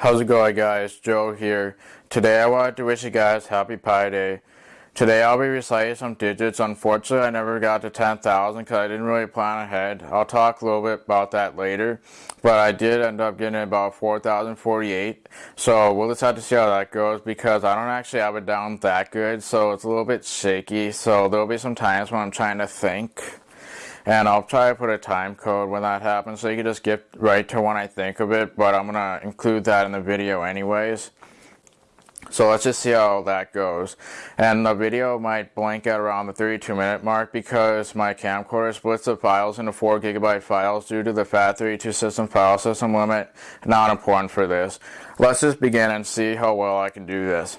How's it going guys? Joe here. Today I wanted to wish you guys happy Pi Day. Today I'll be reciting some digits. Unfortunately I never got to 10,000 because I didn't really plan ahead. I'll talk a little bit about that later. But I did end up getting about 4,048. So we'll just have to see how that goes because I don't actually have it down that good. So it's a little bit shaky. So there'll be some times when I'm trying to think and I'll try to put a time code when that happens so you can just get right to when I think of it but I'm gonna include that in the video anyways. So let's just see how that goes. And the video might blink at around the 32 minute mark because my camcorder splits the files into 4 gigabyte files due to the FAT32 system file system limit. Not important for this. Let's just begin and see how well I can do this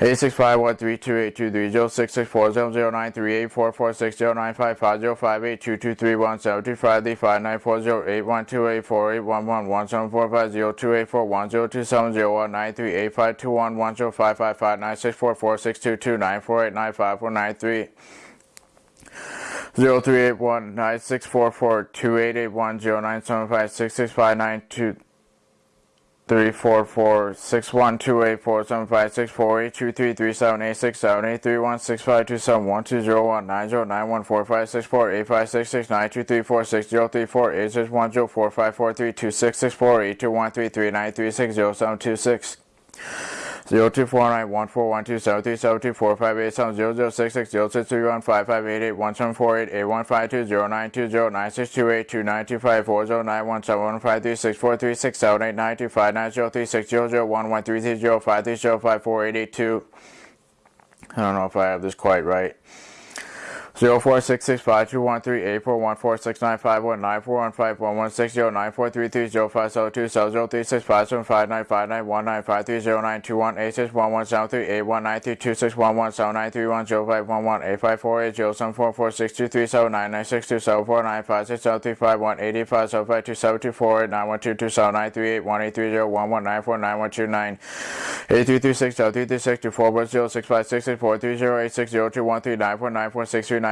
Eight six five one three two eight two three zero six six four zero zero nine three eight four four six zero nine five five zero five eight two two three one seven two five eight five nine four zero eight one two eight four eight one one one seven four five zero two eight four one zero two seven zero one nine three eight five two one one zero five five five nine six four four six two two nine four eight nine five four nine three zero three eight one nine six four four two eight eight one zero nine seven five six six five nine two three four four six one two eight four seven five six four eight two three three seven eight six seven eight three one six five two seven one two zero one nine zero nine one four five six four eight five six six nine two three four six zero three four eight six one zero four five four three two six six four eight two one three three nine three six zero seven two six I don't know if I have this quite right. Zero four six six five two one three eight four one four six nine five one nine four one five one one six zero nine four three three zero five seven two seven zero three six five seven five nine five nine one nine five three zero nine two one eight six one one seven three eight one nine three two six one one seven nine three one zero five one one eight five four eight zero seven four four six two three seven nine nine six two seven four nine five six seven three five one eight eight five seven five two seven two four eight nine one two two seven nine three eight one eight three zero one one nine four nine one two nine eight three three six zero three three six two four one zero six five six six four three zero eight six zero two one three nine four nine four six three nine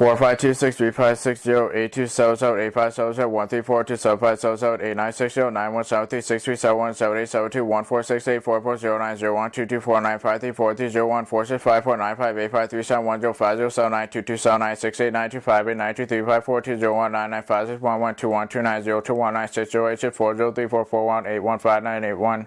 four five two six three five six zero eight two seven seven eight five seven seven one three four two seven five seven seven eight nine six zero nine one seven three six three seven one seven eight seven two one four six eight four four zero nine zero one two two four nine five three four three zero one four six five four nine five eight five three seven one zero five zero seven nine two two seven nine six eight nine two five eight nine two three five four two zero one nine nine five six one one two one two nine zero two one nine six zero eight six four zero three four four one eight one five nine eight one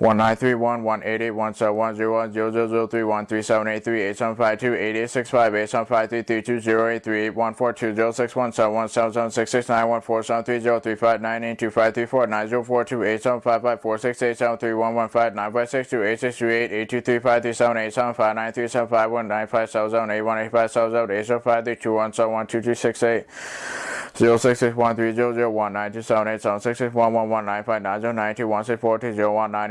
one three zero nine nine six zero five one eight seven zero seven two one one three four nine nine nine nine nine nine eight three seven two nine seven eight zero four nine nine five one zero five nine seven three one seven three two eight one six zero nine six three one eight five nine five zero two four four five nine four five five three four six nine zero eight three zero two six four two five two two three zero eight two five three three four four six eight five zero three five two six one nine three one one eight eight one seven one zero one zero zero zero three one three seven eight three eight seven five two eight eight six five eight seven five three three two zero eight three eight one four two zero six one seven one seven seven six six nine one four seven three zero three five nine eight two five three four nine zero four two eight seven five five four six eight seven three one one five nine five six two eight six two eight eight two three five three seven eight seven five nine three seven five one nine five seven seven eight one eight five seven seven eight zero five three two one seven one two two six eight zero six six one three zero zero one nine two seven eight seven six six one one one nine five nine zero nine two one six four two zero one nine eight nine three eight zero nine five two five seven two zero one zero six five four eight five eight six three two seven eight eight six five nine three six one five three three eight one eight two seven nine six eight two three zero three zero one nine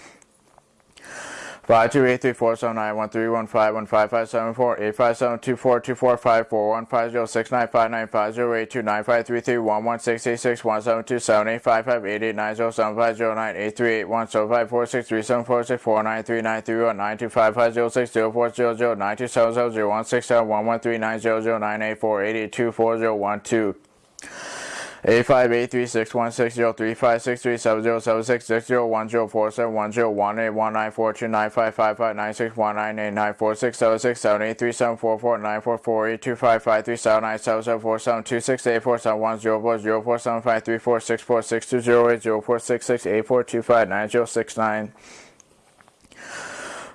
five two eight seven seven three four seven seven seven seven nine one three one five one five five seven four eight five seven two four two four five four one five zero six nine five nine five zero eight two nine five three three one one six eight six one seven two seven eight five five eight eight nine zero seven five zero nine eight three eight one seven five four six three seven four six four nine three nine three one nine two five five zero six zero four zero zero nine two seven zero zero one six seven one one three nine zero zero nine eight four eight eight two four zero one two eight five eight three six one six zero three five six three seven zero seven six six zero one zero four seven one zero one eight one nine four two nine five five five nine six one nine eight nine four six seven six seven eight three seven four four nine four four eight two five five three seven nine seven seven four seven two six eight four seven one zero four zero four seven five three four six four six two zero eight zero four six six eight four two five nine zero six nine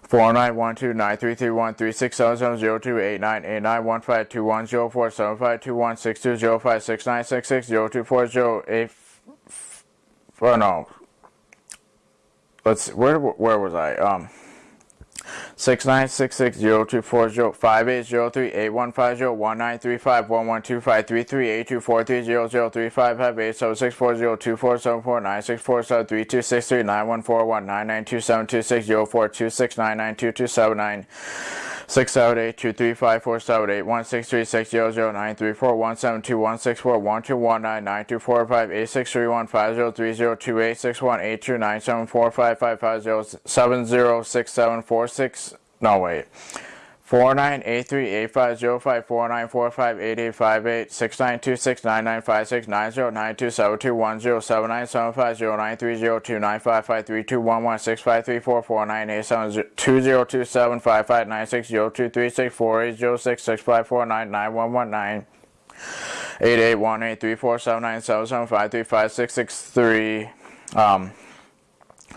Four nine one two nine three three one three six seven seven zero two eight nine eight nine one five two one zero four seven five two one six two zero five six nine six six zero two four zero eight. Oh no. Let's where where was I? Um. Six nine six six zero two four zero five eight zero three eight one five zero one nine three five one one two five three three eight two four three zero zero three five five eight seven six four zero two four seven four nine six four seven three two six three nine one four one nine nine two seven two six zero four two six nine nine two two seven nine six seven eight two three five four seven eight one six three six zero zero nine three four one seven two one six four one two one nine nine two four five eight six three one five zero three zero two eight six one eight two nine seven four five five five zero seven zero six seven four six no wait. Four nine eight three eight five zero five four nine four five eight eight five eight six nine two six nine nine five six nine zero nine two seven two one zero seven nine seven five zero nine three zero two nine five five three two one one six five three four four nine eight seven two zero two seven five five nine six zero two three six four eight zero six six five four nine nine one one nine. Eight eight one eight three four seven nine seven seven five three five six six three. Um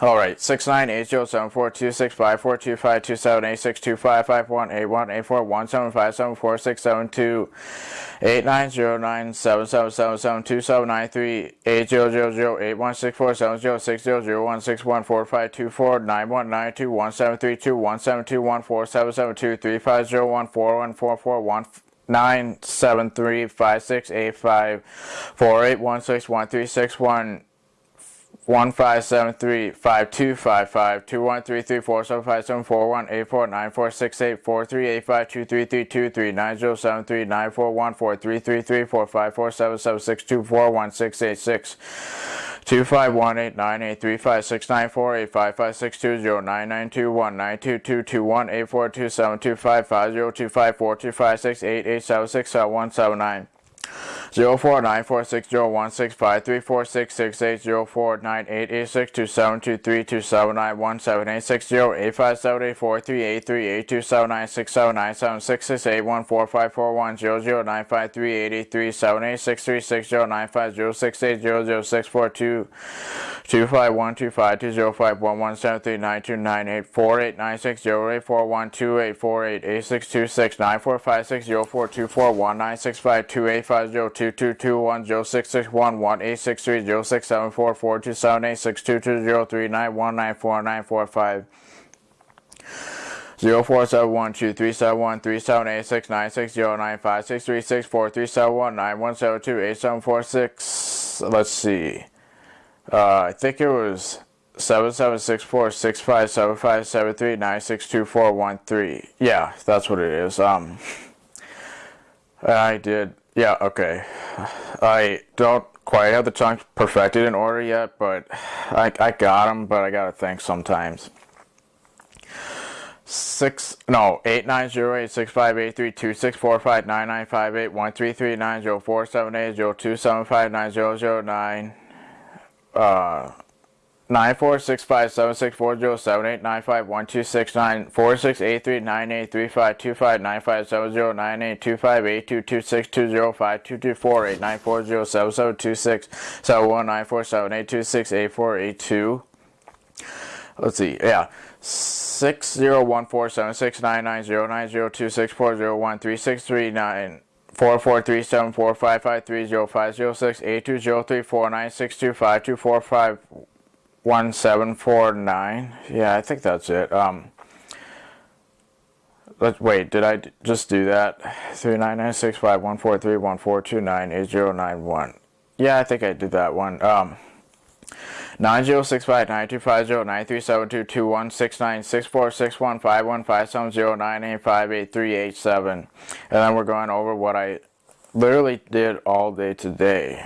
all right, six nine eight zero seven four two six five four two five two seven eight six two five five one eight one eight four one seven five seven four six seven two eight nine zero nine seven seven seven seven two seven nine three eight zero zero zero eight one six four seven zero six zero zero one six one four five two four nine one nine two one seven three two one seven two one four seven seven two three five zero one four one four four one nine seven three five six eight five four eight one six one three six one one five seven three five two five five two one three three four seven five seven four one eight four nine four six eight four three eight five two three three two three nine zero seven three nine four one four three three three four five four seven seven six two four one six eight six two five one eight nine eight three five six nine four eight five five six two zero nine nine two one nine two two two one eight four two seven two five five zero two five four two five six eight eight seven six seven one seven nine zero four nine four six zero one six five three four six six eight zero four nine eight eight six two seven two three two seven nine one seven eight six zero eight five seven eight four three eight three eight two seven nine six seven nine seven six six eight one four five four one zero zero nine five three eight eight three seven eight six three six zero nine five zero six eight zero zero six four two two five one two five two zero five one one seven three nine two nine eight four eight nine six zero eight four one two eight four eight eight six two six nine four five six zero four two four one nine six five two eight five zero two two two one zero six six one one eight six three zero six seven four four two seven eight six two two zero three nine one nine four nine four five zero four seven one two three seven one three seven eight six nine six zero nine five six three six four three seven one nine one seven two eight seven four six. Let's see. Uh, I think it was seven seven six four six five seven five seven three nine six two four one three. Yeah, that's what it is. Um, I did. Yeah, okay. I don't quite have the chunks perfected in order yet, but I I got them. But I gotta think sometimes. Six no eight nine zero eight six five eight three two six four five nine nine five eight one three three nine zero four seven eight zero two seven five nine zero zero nine uh, nine four six five seven six four zero seven eight nine five one two six nine four six eight three nine eight three five two five nine five seven zero nine eight two five eight two two six two zero five two two four eight nine four zero seven seven two six seven one nine four seven eight two six eight four eight two. Let's see, yeah, six zero one four seven six nine nine zero nine zero two six four zero one three six three nine four four three seven four five five three zero five zero six eight two zero three four nine six two five two four five one seven four nine. Yeah, I think that's it. Um, let's wait. Did I just do that? Three nine nine six five one four three one four two nine eight zero nine one. Yeah, I think I did that one. Um. Nine zero six five nine two five zero nine three seven two two one six nine six four six one five one five seven zero nine eight five eight three eight seven, and then we're going over what I literally did all day today.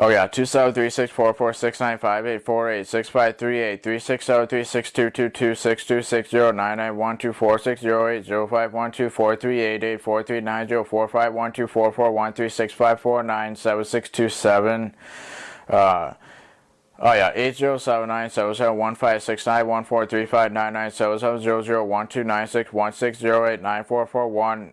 Oh yeah, two seven three six four four six nine five eight four eight six five three eight three six seven three six two two two six two six zero nine nine one two four six zero eight zero five one two four three eight eight four three nine zero four five one two four four one three six five four nine seven six two seven. Uh, Oh yeah, eight zero seven nine seven seven one five six nine one four three five nine nine seven seven zero zero one two nine six one six zero eight nine four four one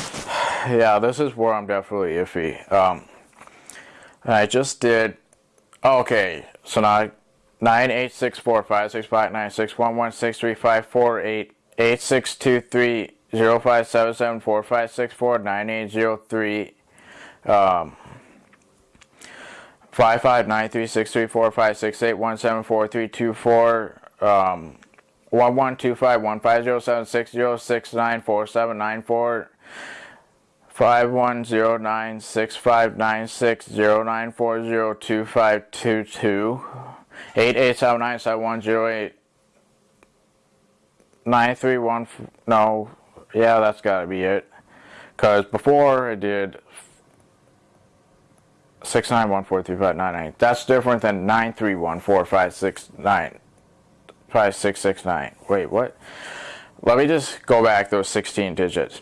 yeah, this is where I'm definitely iffy. Um, I just did. Oh, okay, so now nine eight six four five six five nine six one one six three five four eight eight six two three zero five seven seven four five six four nine eight zero three. Um, five five nine three six three four five six eight one seven four three two four um one one two five one five zero seven six zero six nine four seven nine four five four six six six seven two seven eight two three yeah, this is where I'm definitely iffy. Um, I just did, okay, so now 9, 8, 6, 4, 5, 6, 5, 9, 6, 1, 1, 6, 3, 5, 4, 8, 8, 6, 2, 3, 0, 5, 7, 7, 4, 5, 6, 4, 9, 8, 0, 3, um, 5, 5, 9, 3, 6, 3, 4, 5, 6, 8, 1, 7, 4, 3, 2, 4, um, 1, 1, 2, 5, 1, 5, 0, 7, 6, 0, 6, 9, 4, 7, 9, 4, five one zero nine six five nine six zero nine four zero two five two two. Eight eight seven nine seven one zero eight. Nine three one no. Yeah that's gotta be it. Because before I did six nine one four three five nine nine that's different than nine three one four five six nine. Five six six nine. Wait what? Let me just go back those 16 digits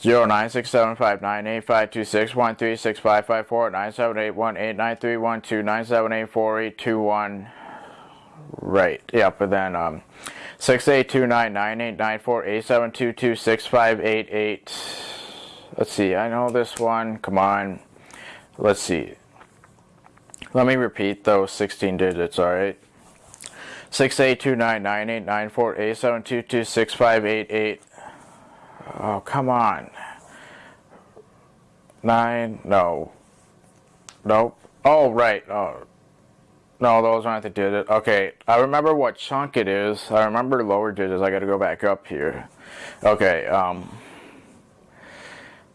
zero nine six seven five nine eight five two six one three six five five four nine seven eight one eight nine three one two nine seven eight four eight two one. Right. Yep. But then um, six eight two nine nine eight nine four eight seven two two six five eight eight. Let's see. I know this one. Come on. Let's see. Let me repeat those 16 digits. All right. Six eight two nine nine eight nine four eight seven two two six five eight eight. Oh, come on. Nine, no. Nope. Oh, right. Oh. No, those aren't the digits. Okay, I remember what chunk it is. I remember lower digits. I gotta go back up here. Okay, um...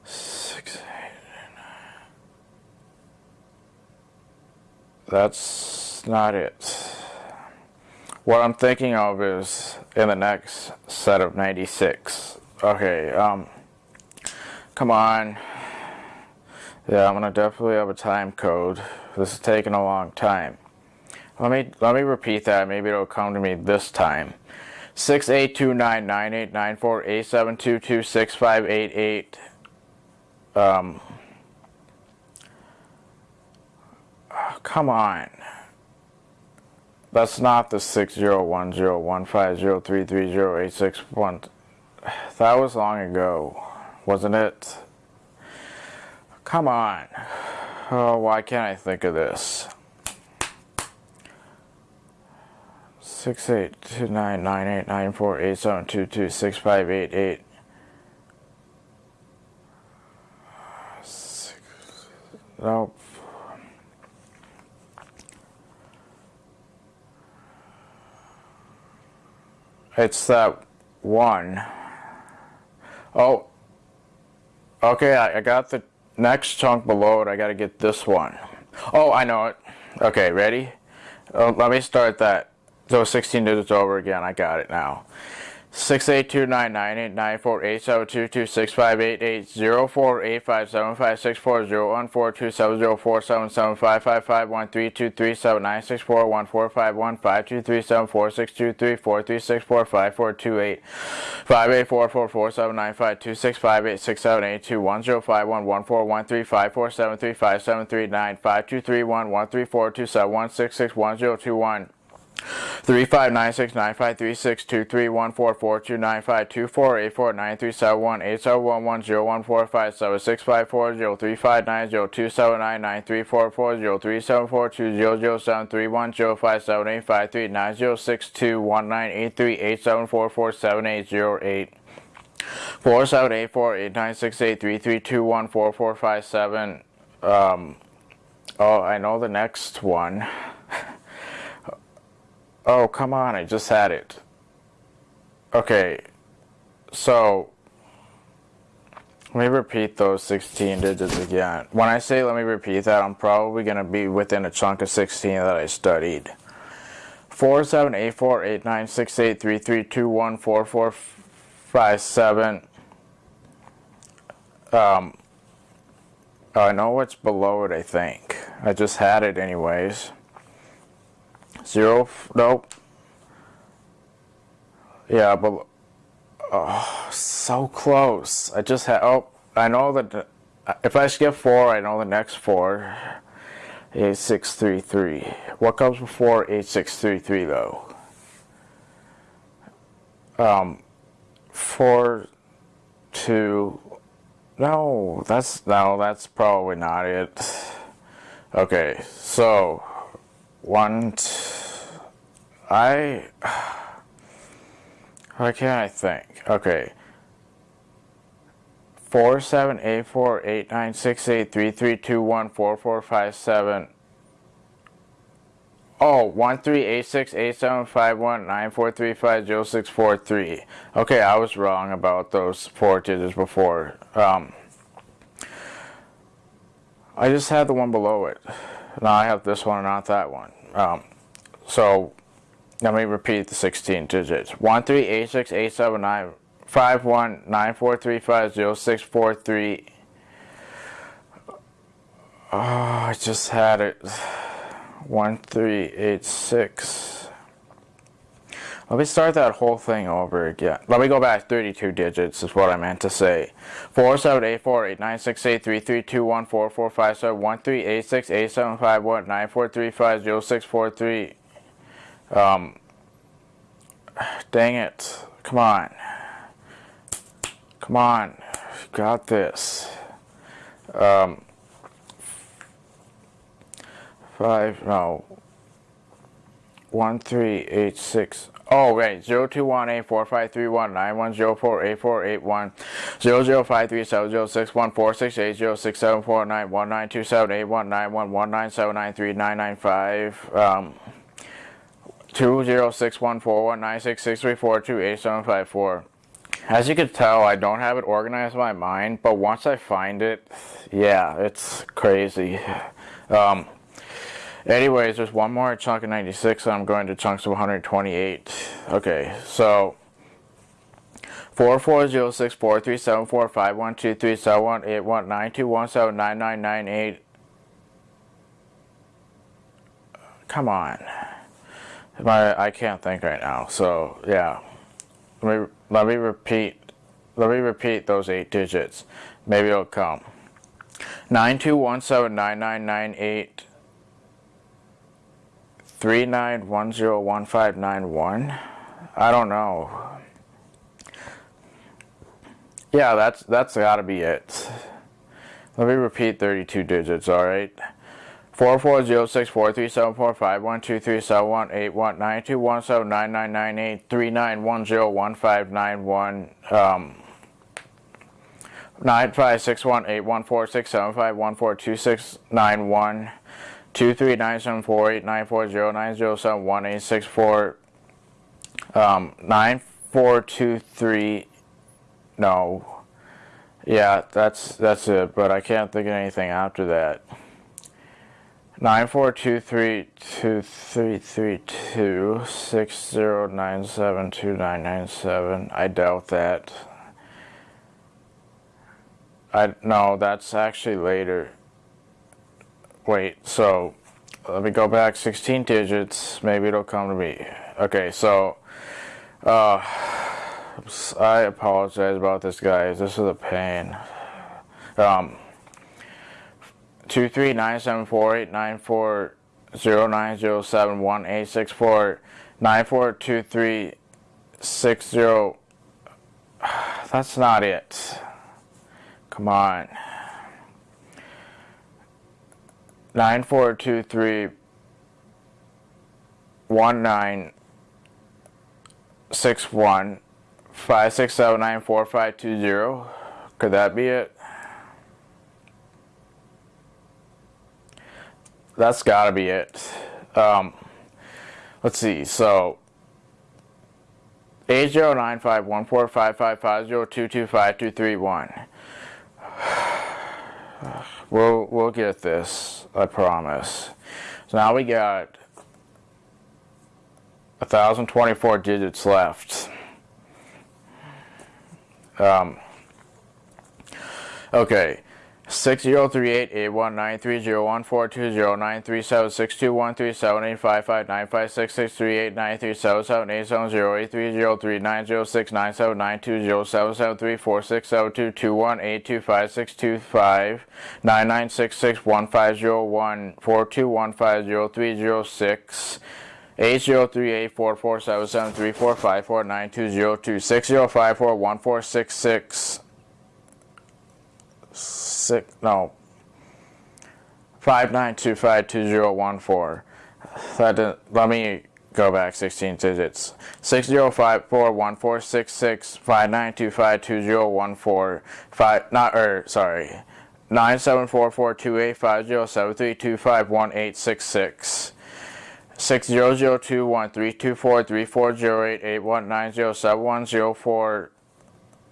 Six, eight, nine. That's not it. What I'm thinking of is in the next set of 96. Okay, um, come on. Yeah, I'm gonna definitely have a time code. This is taking a long time. Let me let me repeat that. Maybe it'll come to me this time. Six eight two nine nine eight nine four eight seven two two six five eight eight. Um. Come on. That's not the six zero one zero one five zero three three zero eight six one. That was long ago, wasn't it? Come on. Oh, why can't I think of this? Six eight two nine nine eight nine four eight seven two two six five eight eight. Six, nope. It's that one. Oh, okay, I, I got the next chunk below it. I got to get this one. Oh, I know it. Okay, ready? Uh, let me start that. Those 16 digits over again. I got it now. Six eight two nine nine eight nine four eight seven two two six five eight eight zero four eight five seven five six four zero one four two seven zero four seven seven five five five one three two three seven nine six four one four five one five two three seven four six two three four three six four five four two eight five eight four four four seven nine five two six five eight six seven eight two one zero five one one four one three five four seven three five seven three nine five two three one one three four two seven one six six one zero two one Three five nine six nine five three six two three one four four two nine five two four eight four nine three seven one eight seven one one zero one four five seven six five four zero three five nine zero two seven nine nine three four four zero three seven four two zero zero seven three one zero five seven eight five three nine zero six two one nine eight three eight seven four four seven eight zero eight four seven eight four eight nine six eight three three two one four four five seven. Um, oh, I know the next one. Oh, come on, I just had it. Okay, so let me repeat those 16 digits again. When I say let me repeat that, I'm probably going to be within a chunk of 16 that I studied. 4784896833214457. Um, I know what's below it, I think. I just had it anyways. Zero, nope. Yeah, but, oh, so close. I just had, oh, I know that, if I skip four, I know the next four. 8633. What comes before 8633 though? Um, four, two, no, that's, no, that's probably not it. Okay, so, one, two, I, why can't I think? Okay. Four seven eight four eight nine six eight three three two one four four five seven. Oh, one three eight six eight seven five one nine four three five zero six four three. Okay, I was wrong about those four digits before. Um, I just had the one below it. Now I have this one, not that one. Um, so let me repeat the 16 digits. 13868795194350643. Oh, I just had it. 1386. Let me start that whole thing over again. Let me go back 32 digits is what I meant to say. 47848968332144571386875194350643. Um, dang it. Come on. Come on. Got this. Um, five, no. One, three, eight, six. Oh, wait. Zero two one eight four five three one nine one zero four eight four eight one zero zero five three seven zero six one four six eight zero six seven four nine one nine two seven eight one nine one one nine seven nine three nine nine five. Um. As you can tell, I don't have it organized in my mind, but once I find it, yeah, it's crazy. Um, anyways, there's one more chunk of 96, and I'm going to chunks of 128. Okay, so four four zero six four three seven four five one two three seven one eight one nine two one seven nine nine nine eight. Come on. My, I can't think right now. So yeah, let me let me repeat. Let me repeat those eight digits. Maybe it'll come. Nine two one seven nine nine nine eight three nine one zero one five nine one. I don't know. Yeah, that's that's got to be it. Let me repeat 32 digits, all right? Four four zero six four three seven four five one two three seven one eight one nine two one seven nine nine nine eight three nine one zero one five nine one um nine five six one eight one four six seven five one four two six nine one two three nine seven four eight nine four zero nine zero seven one eight six four um nine four two three no yeah that's that's it but I can't think of anything after that Nine four two three two three three two six zero nine seven two nine nine seven. I doubt that. I no, that's actually later. Wait, so let me go back 16 digits. Maybe it'll come to me. Okay, so uh, I apologize about this, guys. This is a pain. Um, two three nine seven four eight nine four zero nine zero seven one eight six four nine four two three six zero. That's not it. Come on. Nine four two three one nine six one five six seven nine four five two zero. Could that be it? that's got to be it. Um, let's see. So, 8095145550225231. We'll we'll get this. I promise. So now we got 1024 digits left. Um, okay. Six zero three eight eight one nine three zero one four two zero nine three seven six two one three seven eight five five nine five six six three eight nine three seven seven eight seven zero eight three zero three nine zero six nine seven nine two zero seven seven three four six seven two two one eight two five six two five nine nine six six one five zero one four two one five zero three zero six eight zero three eight four four seven seven three four five four nine two zero two six zero five four one four six six six no five nine two five two zero one four. That didn't, let me go back 16 digits. Six zero five four one four six six five nine two five two zero one four five not or sorry nine seven four four two eight five zero seven three two five one eight six six. Six zero zero two one three two four three four zero eight eight one nine zero seven one zero four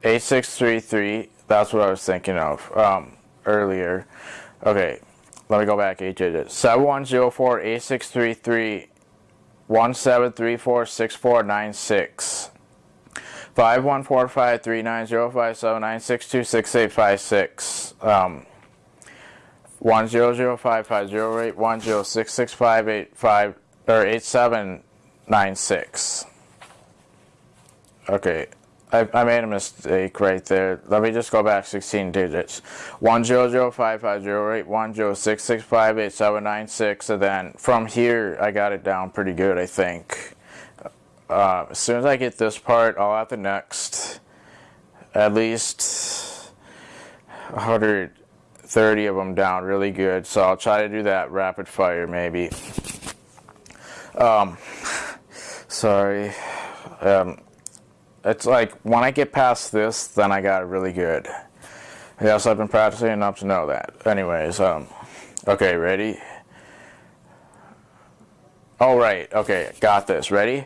eight six three three. That's what I was thinking of. Um, earlier. Okay, let me go back eight digits. 7104 8633 1734 6496. 5145 3905 7962 6856. Um, 1005 or 8796. Okay, I, I made a mistake right there. Let me just go back 16 digits. 1005508, and then from here I got it down pretty good, I think. Uh, as soon as I get this part, I'll have the next at least 130 of them down really good. So I'll try to do that rapid fire maybe. Um, sorry. Um, it's like when I get past this, then I got it really good. Yes, I've been practicing enough to know that. Anyways, um, okay, ready? All right, okay, got this. Ready?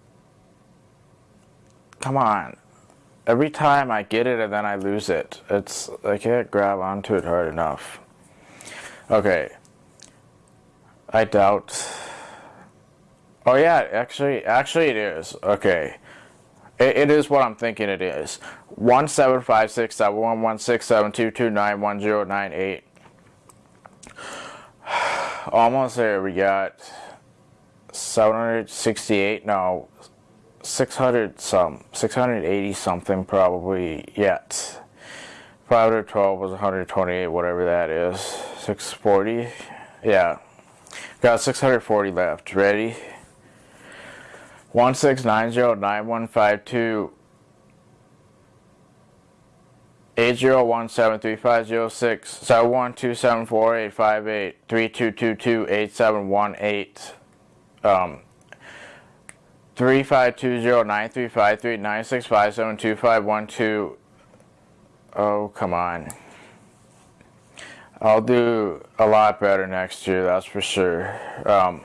Come on. Every time I get it and then I lose it. It's I can't grab onto it hard enough. Okay. I doubt. Oh yeah, actually, actually it is. Okay. It, it is what I'm thinking it is. One seven five six seven one one six seven two two nine one zero nine eight. almost there. We got 768, no, 600 some, 680 something probably yet. 512 was 128, whatever that is. 640, yeah. Got 640 left. Ready? 16909152 Eight zero one seven three five zero six seven one two seven four eight five eight three two two two eight seven one eight um three five two zero nine three five three nine six five seven two five one two. Oh come on. I'll do a lot better next year that's for sure. Um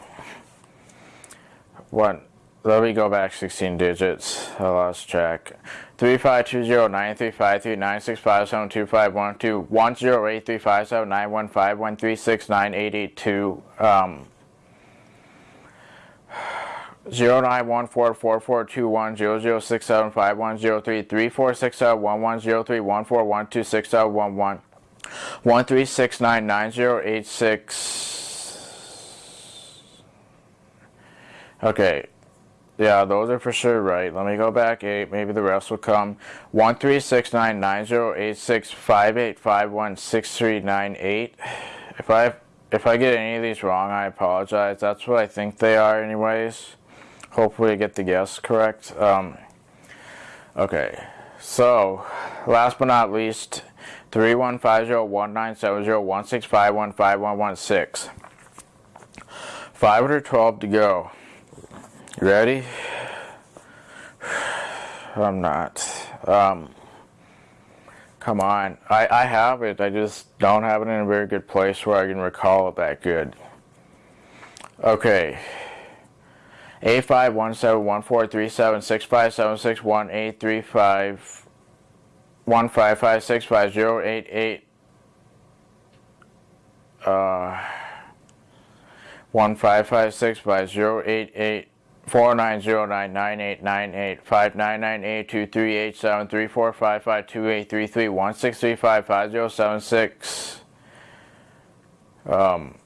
what let me go back 16 digits. I lost track. Three five two zero nine three five three nine six five seven two five one two. one zero eight three five seven nine one five one three six nine eight eight two. Um zero nine one four four four two one zero zero six seven five one zero three three four six seven one one zero three one four one two six seven one one one three six nine nine zero eight six okay yeah, those are for sure right. Let me go back eight. Maybe the rest will come. One three six nine nine zero eight six five eight five one six three nine eight. If I if I get any of these wrong, I apologize. That's what I think they are, anyways. Hopefully, I get the guess correct. Um, okay, so last but not least, three one five zero one nine seven zero one six five one five one one six. Five hundred twelve to go. Ready? I'm not. Um, come on. I, I have it. I just don't have it in a very good place where I can recall it that good. Okay. Eight five one seven one four three seven six five seven six one eight three five one five five six five zero eight eight uh one five five six five zero eight eight Four nine zero nine nine eight nine eight five nine nine eight two three eight seven three four five five two eight three three one six three five five zero seven six. Um,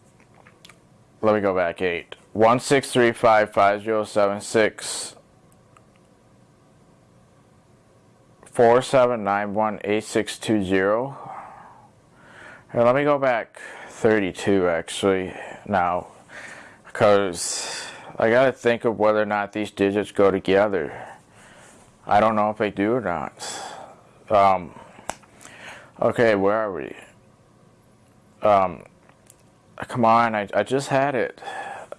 let me go back eight one six three five five zero seven six four seven nine one eight six two zero. Here, let me go back thirty two actually now because I gotta think of whether or not these digits go together. I don't know if they do or not. Um, okay, where are we? Um, come on, I, I just had it.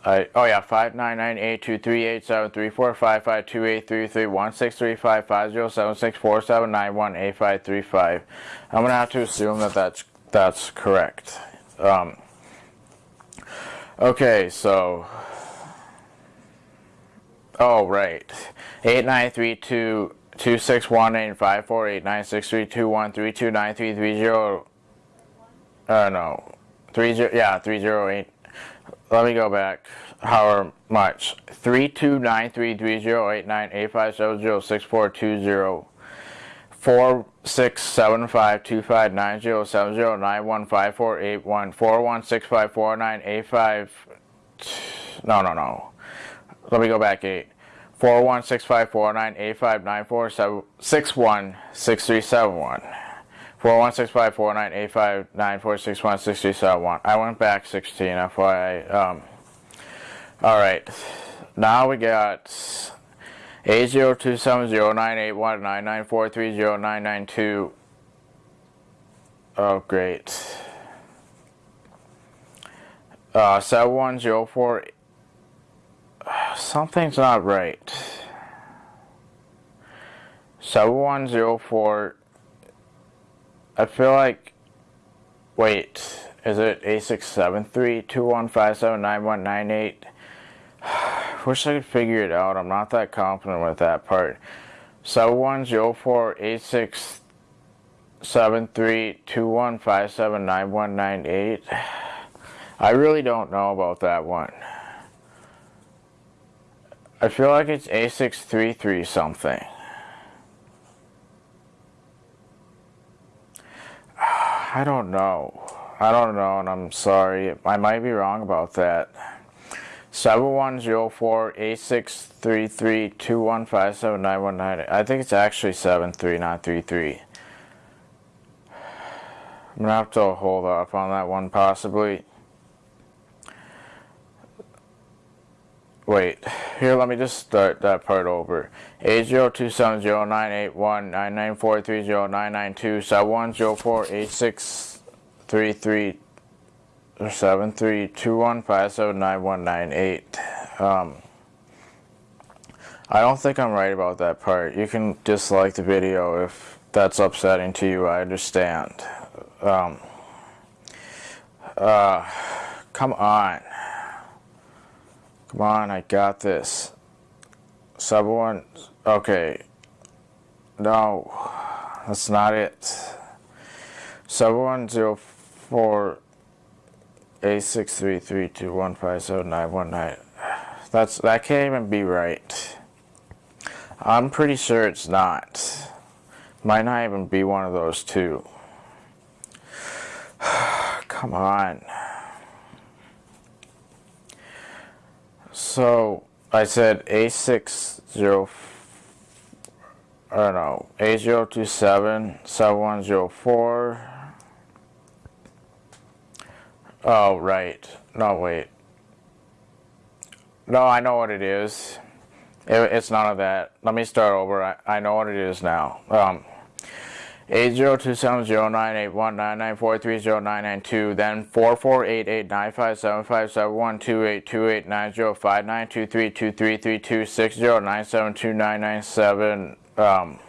I, oh yeah, five nine nine eight two three eight seven three four five five two eight three three one six three five five zero seven six four seven nine one eight five three five. I'm gonna have to assume that that's that's correct. Um, okay, so Oh, right. 8932 2618 548 9632 Uh, no. 30, yeah, 308. Let me go back. However much. 3293308985706420 four six seven five two five nine zero seven zero nine one five four eight one four one six five four nine eight five no no no let me go back eight. Four one six five four nine eight five nine four seven six one six three seven one. Four one six five four nine eight five nine four six one six three seven one. I went back sixteen. FYI. Um. All right. Now we got eight zero two seven zero nine eight one nine nine four three zero nine nine two. Oh, great. Uh, seven one zero four something's not right. 7104, I feel like, wait, is it A673-2157-9198? Wish I could figure it out. I'm not that confident with that part. 7104 8673 I really don't know about that one. I feel like it's A633 something. I don't know. I don't know, and I'm sorry. I might be wrong about that. 7104-8633-2157-919. I think it's actually 73, not 33. I'm going to have to hold off on that one, possibly. Wait, here, let me just start that part over. 802709819943099271048633 seven three two one five seven nine one nine eight. Um, I don't think I'm right about that part. You can dislike the video if that's upsetting to you. I understand. Um, uh, come on. Come on, I got this. Sub one. Okay. No, that's not it. Sub one zero four eight six three three two one five seven nine one nine. That's that can't even be right. I'm pretty sure it's not. Might not even be one of those two. Come on. So I said A60 I don't know, A027 7104 Oh, right. No, wait. No, I know what it is. It, it's none of that. Let me start over. I, I know what it is now. Um, 8027098199430992, then 44889571257212890593232360972997. Um,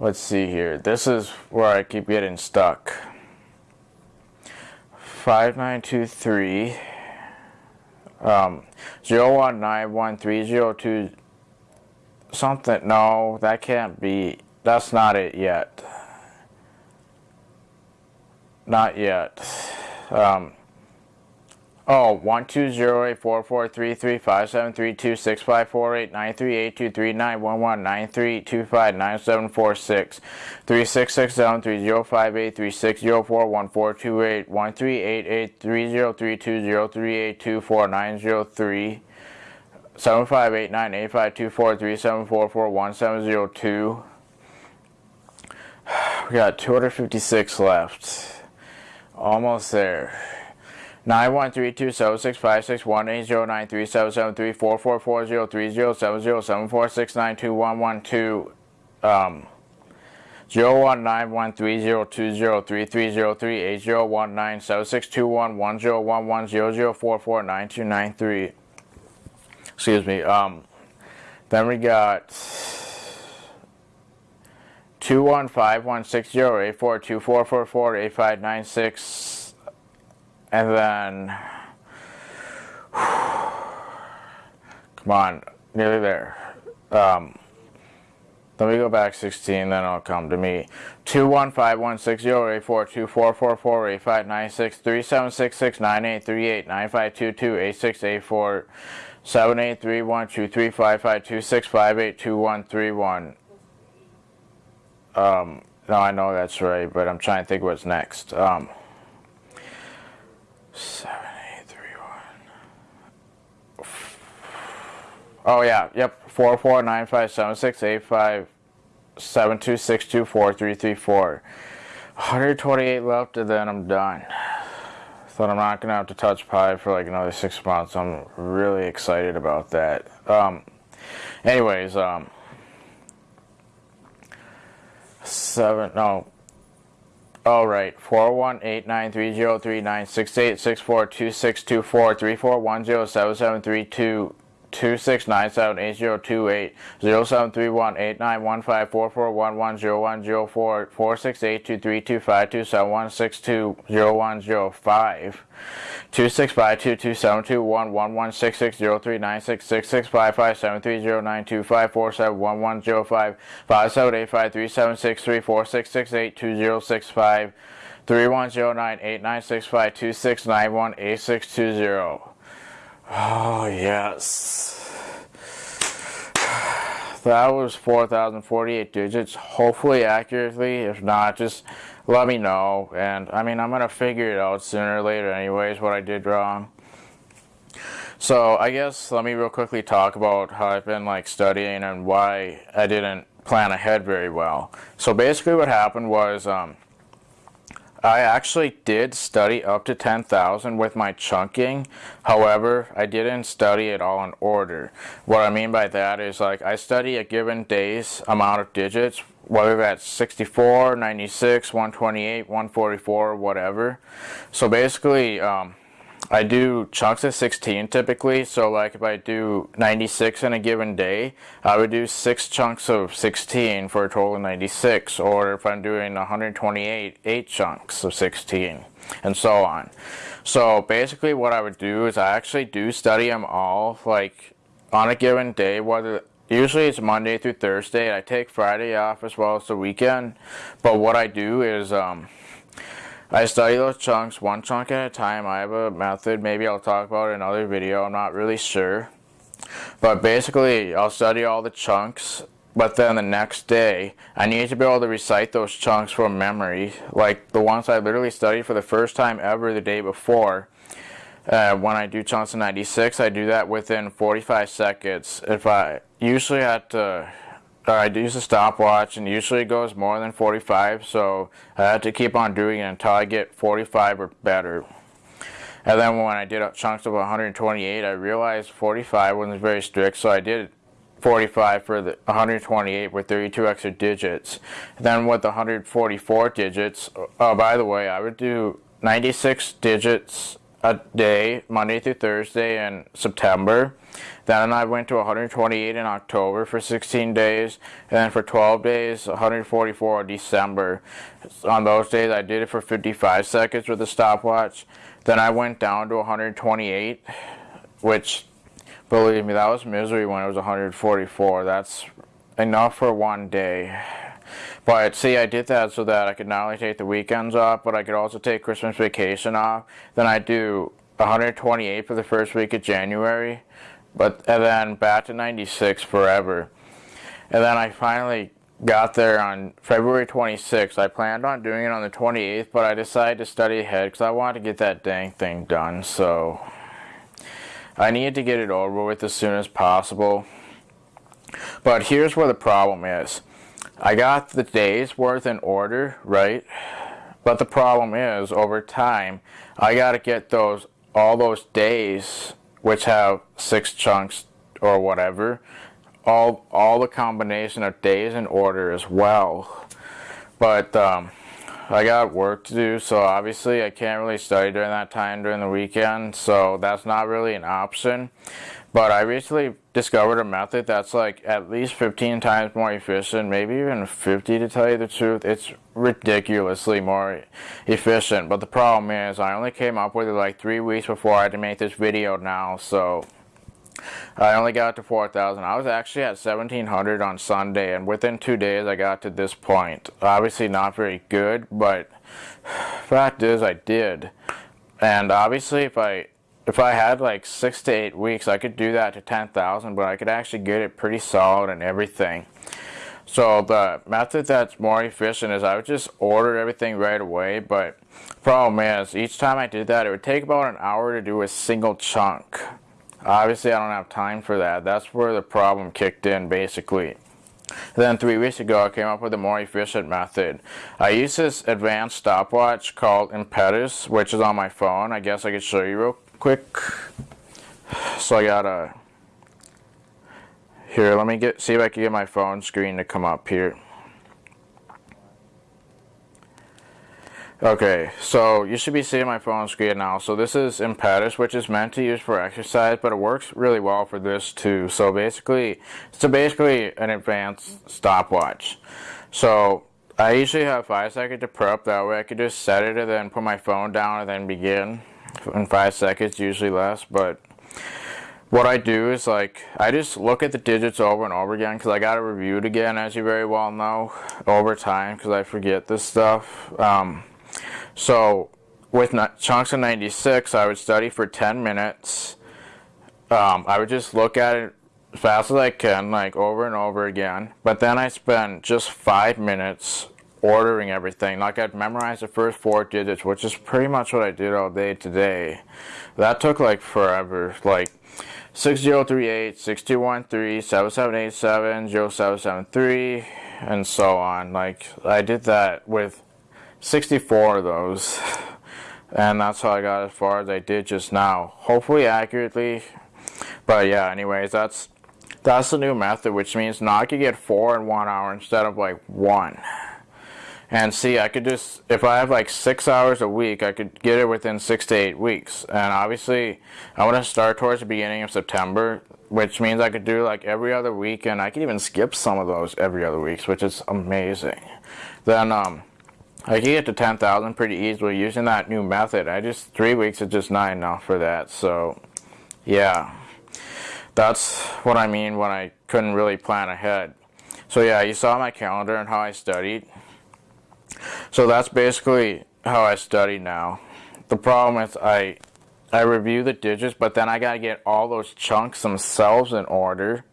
let's see here. This is where I keep getting stuck. 5923 um 019130 something no that can't be that's not it yet not yet um Oh, one two zero eight four four three three five seven three two six five four eight nine three eight two three nine one one nine three two five nine seven four six three six six seven three zero five eight three six zero four one four two eight one three eight eight three zero three two zero three eight two four nine zero three seven five eight nine eight five two four three seven four four one seven zero two. We got 256 left. Almost there. Nine one three two seven six five six one eight zero nine three seven seven three four four four zero three zero seven zero seven four six nine two one one two um zero one nine one three zero two zero three three zero three eight zero one nine seven six two one one zero one one zero zero four four nine two nine three excuse me um then we got two one five one six zero eight four two four four four eight five nine six and then, come on, nearly there. Um, let me go back 16, then it'll come to me. 2151608424445963766983895228684 7831235526582131. Um, no, I know that's right, but I'm trying to think what's next. Um, Seven eight three one. Oh yeah, yep. Four four nine five seven six eight five seven two six two four three three four. 128 left and then I'm done. Thought I'm not gonna have to touch pi for like another six months. I'm really excited about that. Um, anyways, um, seven no. All right, 418-930-398-6864-2624-3410-7732 two six nine seven eight zero two eight zero seven three one eight nine one five four four one one zero one zero four four six eight two three two five two seven one six two zero one zero five two six five two two seven two one one one six six zero three nine six six six five five seven three zero nine two five four seven one one zero five five seven eight five three seven six three four six six eight two zero six five three one zero nine eight nine six five two six nine one eight six two zero. Oh, yes. that was 4,048 digits, hopefully accurately. If not, just let me know. And I mean, I'm going to figure it out sooner or later anyways, what I did wrong. So I guess let me real quickly talk about how I've been like studying and why I didn't plan ahead very well. So basically what happened was um, I actually did study up to 10,000 with my chunking. However, I didn't study it all in order. What I mean by that is like I study a given day's amount of digits, whether that's 64, 96, 128, 144, whatever. So basically, um, I do chunks of 16 typically, so like if I do 96 in a given day, I would do 6 chunks of 16 for a total of 96, or if I'm doing 128, 8 chunks of 16, and so on. So basically what I would do is I actually do study them all, like on a given day, whether Usually it's Monday through Thursday. I take Friday off as well as the weekend. But what I do is um, I study those chunks one chunk at a time. I have a method. Maybe I'll talk about it in another video. I'm not really sure. But basically, I'll study all the chunks. But then the next day, I need to be able to recite those chunks from memory. Like the ones I literally studied for the first time ever the day before. Uh, when I do chunks of 96, I do that within 45 seconds. If I usually have to I use a stopwatch and usually it goes more than 45 so I have to keep on doing it until I get 45 or better. And then when I did chunks of 128 I realized 45 wasn't very strict so I did 45 for the 128 with 32 extra digits. And then with the 144 digits, oh by the way I would do 96 digits a day Monday through Thursday in September then I went to 128 in October for 16 days. And then for 12 days, 144 in December. On those days, I did it for 55 seconds with a stopwatch. Then I went down to 128, which, believe me, that was misery when it was 144. That's enough for one day. But see, I did that so that I could not only take the weekends off, but I could also take Christmas vacation off. Then I do 128 for the first week of January but and then back to 96 forever. And then I finally got there on February 26th. I planned on doing it on the 28th, but I decided to study ahead because I wanted to get that dang thing done. So I needed to get it over with as soon as possible. But here's where the problem is. I got the days worth in order, right? But the problem is, over time, I got to get those all those days which have six chunks or whatever, all all the combination of days in order as well. But um, I got work to do, so obviously I can't really study during that time during the weekend, so that's not really an option. But I recently discovered a method that's like at least 15 times more efficient, maybe even 50 to tell you the truth. It's ridiculously more efficient. But the problem is I only came up with it like three weeks before I had to make this video now, so I only got to 4,000. I was actually at 1,700 on Sunday, and within two days I got to this point. Obviously not very good, but fact is I did. And obviously if I if I had like six to eight weeks, I could do that to 10,000, but I could actually get it pretty solid and everything. So the method that's more efficient is I would just order everything right away, but problem is each time I did that, it would take about an hour to do a single chunk. Obviously, I don't have time for that. That's where the problem kicked in, basically. Then three weeks ago, I came up with a more efficient method. I use this advanced stopwatch called Impetus, which is on my phone. I guess I could show you real quick. So I gotta, here, let me get, see if I can get my phone screen to come up here. Okay, so you should be seeing my phone screen now. So this is Impetus, which is meant to use for exercise, but it works really well for this too. So basically, it's so basically an advanced stopwatch. So I usually have five seconds to prep. That way I could just set it and then put my phone down and then begin in five seconds, usually less. But what I do is like, I just look at the digits over and over again because I got to review it again, as you very well know, over time because I forget this stuff. Um, so with chunks of 96, I would study for 10 minutes. Um, I would just look at it fast as I can, like over and over again. But then I spend just five minutes ordering everything. Like I'd memorize the first four digits, which is pretty much what I did all day today. That took like forever. Like 6038, 6213, 7787, 0773, and so on. Like I did that with 64 of those. And that's how I got as far as I did just now. Hopefully accurately. But yeah, anyways, that's that's the new method, which means now I could get four in one hour instead of like one. And see, I could just, if I have like six hours a week, I could get it within six to eight weeks. And obviously, I want to start towards the beginning of September, which means I could do like every other week, and I could even skip some of those every other weeks, which is amazing. Then, um, I can get to 10,000 pretty easily using that new method. I just, three weeks is just not enough for that. So, yeah, that's what I mean when I couldn't really plan ahead. So yeah, you saw my calendar and how I studied. So that's basically how I study now. The problem is I I review the digits, but then I gotta get all those chunks themselves in order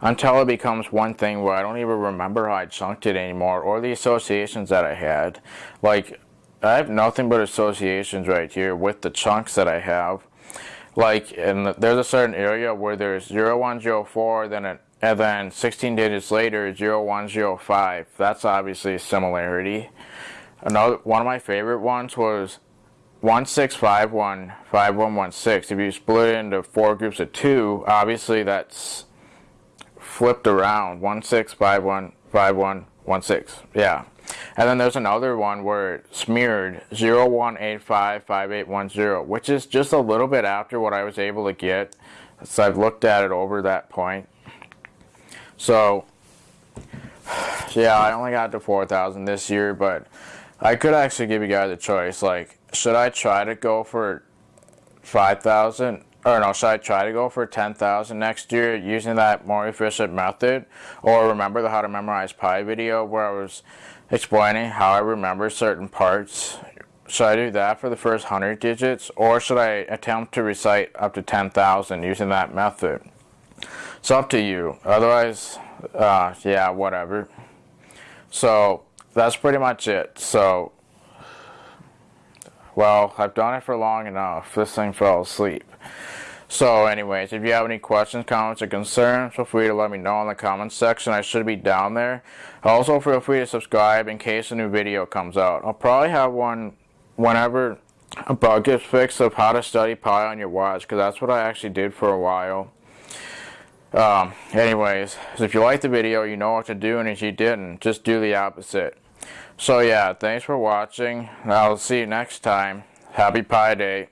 until it becomes one thing where I don't even remember how I chunked it anymore or the associations that I had. Like, I have nothing but associations right here with the chunks that I have. Like, and there's a certain area where there's 0104, then it, and then 16 digits later, 0105. That's obviously a similarity. Another one of my favorite ones was 16515116. If you split it into four groups of two, obviously that's flipped around. 16515116. Yeah. And then there's another one where it smeared 01855810, which is just a little bit after what I was able to get. So I've looked at it over that point. So, yeah, I only got to 4,000 this year, but I could actually give you guys a choice. Like, should I try to go for 5,000? Or no, should I try to go for 10,000 next year using that more efficient method? Or remember the how to memorize pi video where I was explaining how I remember certain parts? Should I do that for the first 100 digits? Or should I attempt to recite up to 10,000 using that method? It's up to you. Otherwise, uh, yeah, whatever. So, that's pretty much it. So, well, I've done it for long enough. This thing fell asleep. So anyways, if you have any questions, comments, or concerns, feel free to let me know in the comments section. I should be down there. Also, feel free to subscribe in case a new video comes out. I'll probably have one whenever a bug gets fixed of how to study pi on your watch, because that's what I actually did for a while. Um, anyways, so if you liked the video, you know what to do, and if you didn't, just do the opposite. So yeah, thanks for watching. I'll see you next time. Happy Pi Day.